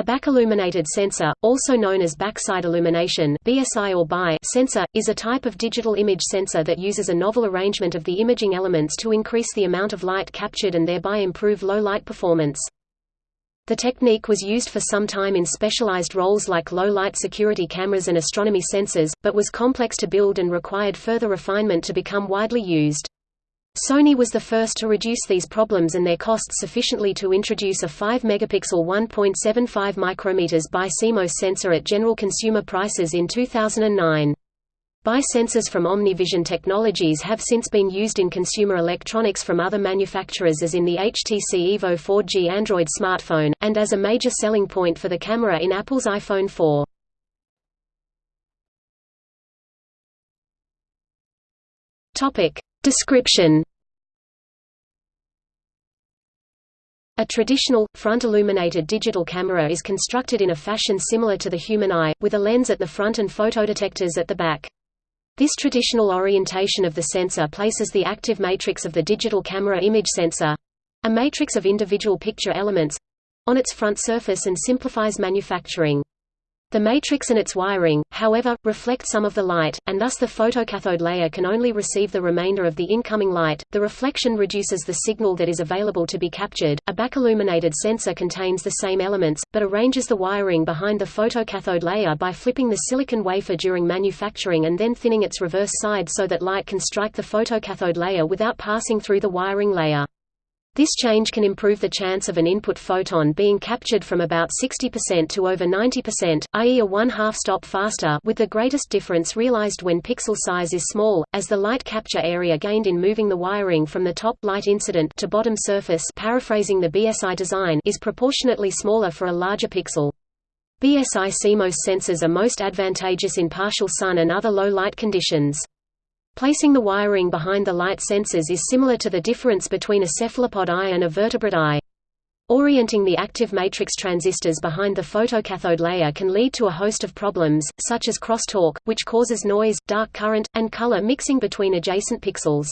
A back-illuminated sensor, also known as backside illumination BSI or BI sensor, is a type of digital image sensor that uses a novel arrangement of the imaging elements to increase the amount of light captured and thereby improve low light performance. The technique was used for some time in specialized roles like low-light security cameras and astronomy sensors, but was complex to build and required further refinement to become widely used. Sony was the first to reduce these problems and their costs sufficiently to introduce a 5 megapixel 1.75 micrometers by CMOS sensor at general consumer prices in 2009. BI sensors from OmniVision Technologies have since been used in consumer electronics from other manufacturers as in the HTC Evo 4G Android smartphone, and as a major selling point for the camera in Apple's iPhone 4. Description A traditional, front-illuminated digital camera is constructed in a fashion similar to the human eye, with a lens at the front and photodetectors at the back. This traditional orientation of the sensor places the active matrix of the digital camera image sensor—a matrix of individual picture elements—on its front surface and simplifies manufacturing. The matrix and its wiring, however, reflect some of the light, and thus the photocathode layer can only receive the remainder of the incoming light. The reflection reduces the signal that is available to be captured. A back-illuminated sensor contains the same elements, but arranges the wiring behind the photocathode layer by flipping the silicon wafer during manufacturing and then thinning its reverse side so that light can strike the photocathode layer without passing through the wiring layer. This change can improve the chance of an input photon being captured from about 60% to over 90%, i.e. a one-half stop faster with the greatest difference realized when pixel size is small, as the light capture area gained in moving the wiring from the top light incident to bottom surface paraphrasing the BSI design is proportionately smaller for a larger pixel. BSI CMOS sensors are most advantageous in partial sun and other low light conditions. Placing the wiring behind the light sensors is similar to the difference between a cephalopod eye and a vertebrate eye. Orienting the active matrix transistors behind the photocathode layer can lead to a host of problems, such as crosstalk, which causes noise, dark current, and color mixing between adjacent pixels.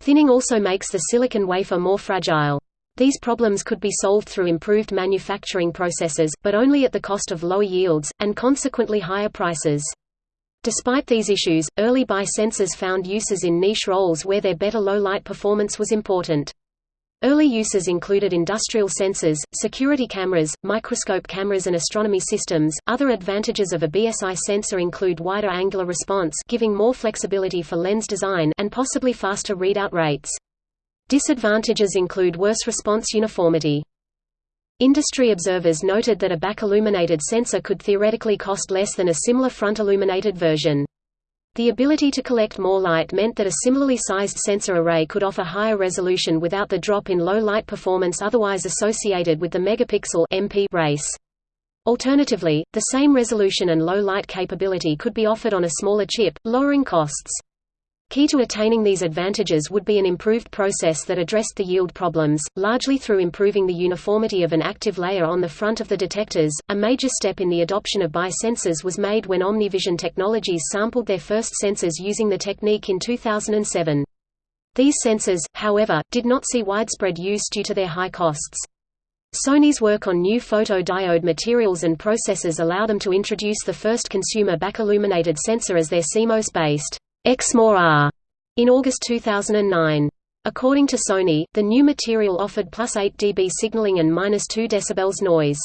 Thinning also makes the silicon wafer more fragile. These problems could be solved through improved manufacturing processes, but only at the cost of lower yields, and consequently higher prices. Despite these issues, early BI sensors found uses in niche roles where their better low-light performance was important. Early uses included industrial sensors, security cameras, microscope cameras and astronomy systems. Other advantages of a BSI sensor include wider angular response, giving more flexibility for lens design and possibly faster readout rates. Disadvantages include worse response uniformity. Industry observers noted that a back-illuminated sensor could theoretically cost less than a similar front-illuminated version. The ability to collect more light meant that a similarly sized sensor array could offer higher resolution without the drop in low light performance otherwise associated with the megapixel MP race. Alternatively, the same resolution and low light capability could be offered on a smaller chip, lowering costs. Key to attaining these advantages would be an improved process that addressed the yield problems, largely through improving the uniformity of an active layer on the front of the detectors. A major step in the adoption of BI sensors was made when OmniVision Technologies sampled their first sensors using the technique in 2007. These sensors, however, did not see widespread use due to their high costs. Sony's work on new photodiode materials and processes allow them to introduce the first consumer back-illuminated sensor as their CMOS-based Exmor R. in August 2009. According to Sony, the new material offered plus 8 dB signaling and minus 2 dB noise.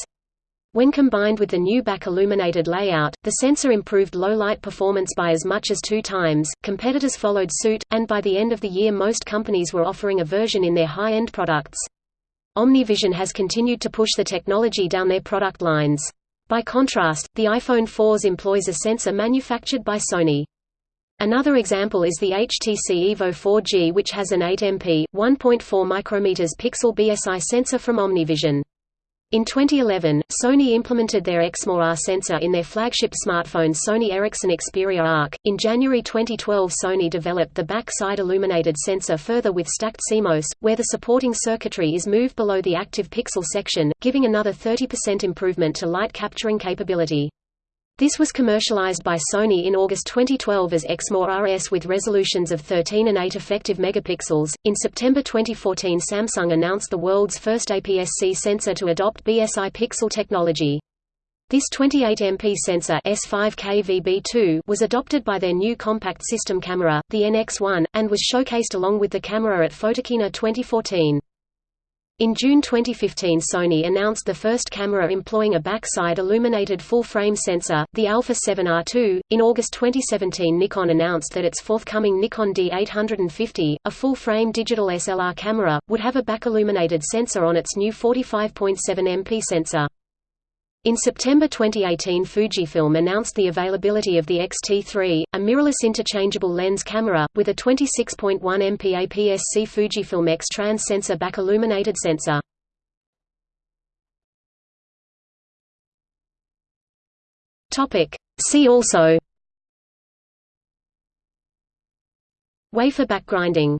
When combined with the new back-illuminated layout, the sensor improved low-light performance by as much as two times. Competitors followed suit, and by the end of the year most companies were offering a version in their high-end products. OmniVision has continued to push the technology down their product lines. By contrast, the iPhone 4s employs a sensor manufactured by Sony. Another example is the HTC Evo 4G which has an 8MP, 1.4 micrometers pixel BSI sensor from OmniVision. In 2011, Sony implemented their Exmor R sensor in their flagship smartphone Sony Ericsson Xperia Arc. In January 2012, Sony developed the back-side illuminated sensor further with stacked CMOS, where the supporting circuitry is moved below the active pixel section, giving another 30% improvement to light capturing capability. This was commercialized by Sony in August 2012 as Exmor RS with resolutions of 13 and 8 effective megapixels. In September 2014, Samsung announced the world's first APS-C sensor to adopt BSI pixel technology. This 28MP sensor S5KVB2 was adopted by their new compact system camera, the NX1, and was showcased along with the camera at Photokina 2014. In June 2015 Sony announced the first camera employing a backside illuminated full-frame sensor, the Alpha 7R2. In August 2017 Nikon announced that its forthcoming Nikon D850, a full-frame digital SLR camera, would have a back-illuminated sensor on its new 45.7 MP sensor. In September 2018 Fujifilm announced the availability of the X-T3, a mirrorless interchangeable lens camera, with a 26.1 MP APS-C Fujifilm X-Trans sensor back illuminated sensor. See also. Wafer backgrinding